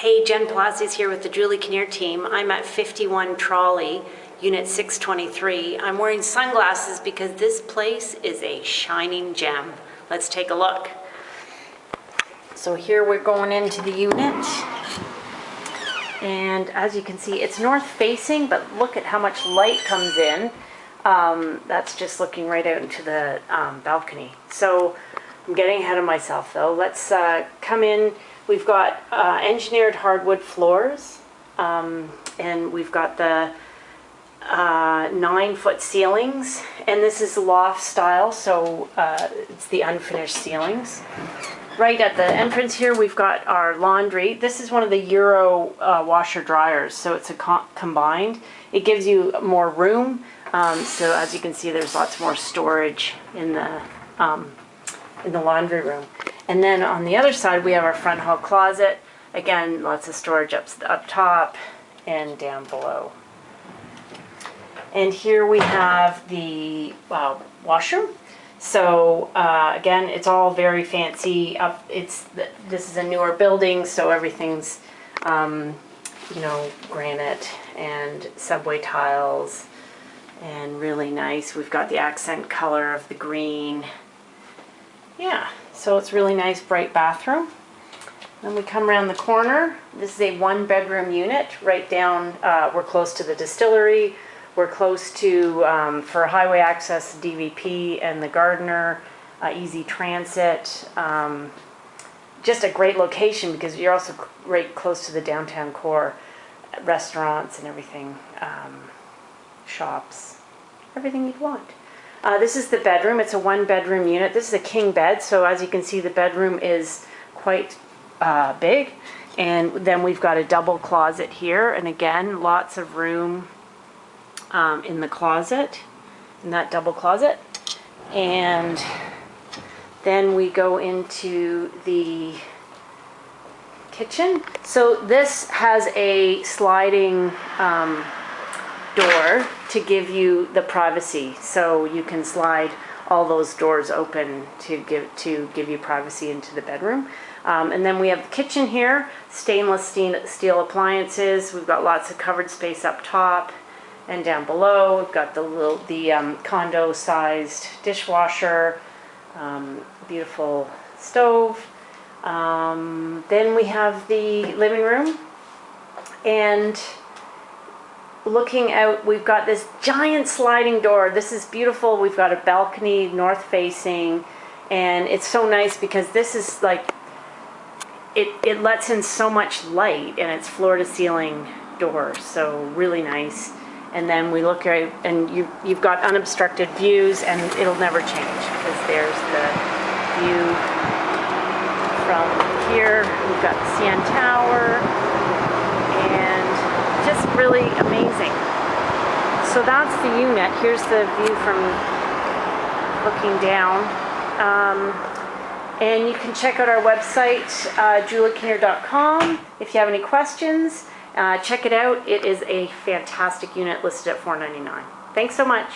Hey, Jen Palacios here with the Julie Kinnear team. I'm at 51 Trolley, Unit 623. I'm wearing sunglasses because this place is a shining gem. Let's take a look. So here we're going into the unit. And as you can see, it's north facing, but look at how much light comes in. Um, that's just looking right out into the um, balcony. So I'm getting ahead of myself though. Let's uh, come in. We've got uh, engineered hardwood floors, um, and we've got the uh, nine foot ceilings, and this is loft style, so uh, it's the unfinished ceilings. Right at the entrance here, we've got our laundry. This is one of the Euro uh, washer dryers, so it's a co combined. It gives you more room, um, so as you can see, there's lots more storage in the um, in the laundry room. And then on the other side, we have our front hall closet. Again, lots of storage up, up top and down below. And here we have the uh, washroom. So uh, again, it's all very fancy. Up, it's this is a newer building, so everything's um, you know granite and subway tiles, and really nice. We've got the accent color of the green. Yeah, so it's really nice, bright bathroom. Then we come around the corner. This is a one bedroom unit right down, uh, we're close to the distillery. We're close to, um, for highway access, DVP and the Gardiner, uh, easy transit. Um, just a great location because you're also right close to the downtown core, restaurants and everything, um, shops, everything you'd want. Uh, this is the bedroom. It's a one bedroom unit. This is a king bed. So as you can see, the bedroom is quite uh, big. And then we've got a double closet here. And again, lots of room um, in the closet, in that double closet. And then we go into the kitchen. So this has a sliding um, door to give you the privacy. So you can slide all those doors open to give to give you privacy into the bedroom. Um, and then we have the kitchen here, stainless steel appliances. We've got lots of covered space up top and down below. We've got the little the um, condo sized dishwasher, um, beautiful stove. Um, then we have the living room and looking out, we've got this giant sliding door. This is beautiful. We've got a balcony north facing and it's so nice because this is like, it, it lets in so much light and it's floor to ceiling door. So really nice. And then we look at, and you, you've got unobstructed views and it'll never change because there's the view from here. We've got the CN Tower, just really amazing. So that's the unit. Here's the view from looking down. Um, and you can check out our website, uh, juliekinnear.com. If you have any questions, uh, check it out. It is a fantastic unit listed at 499. Thanks so much.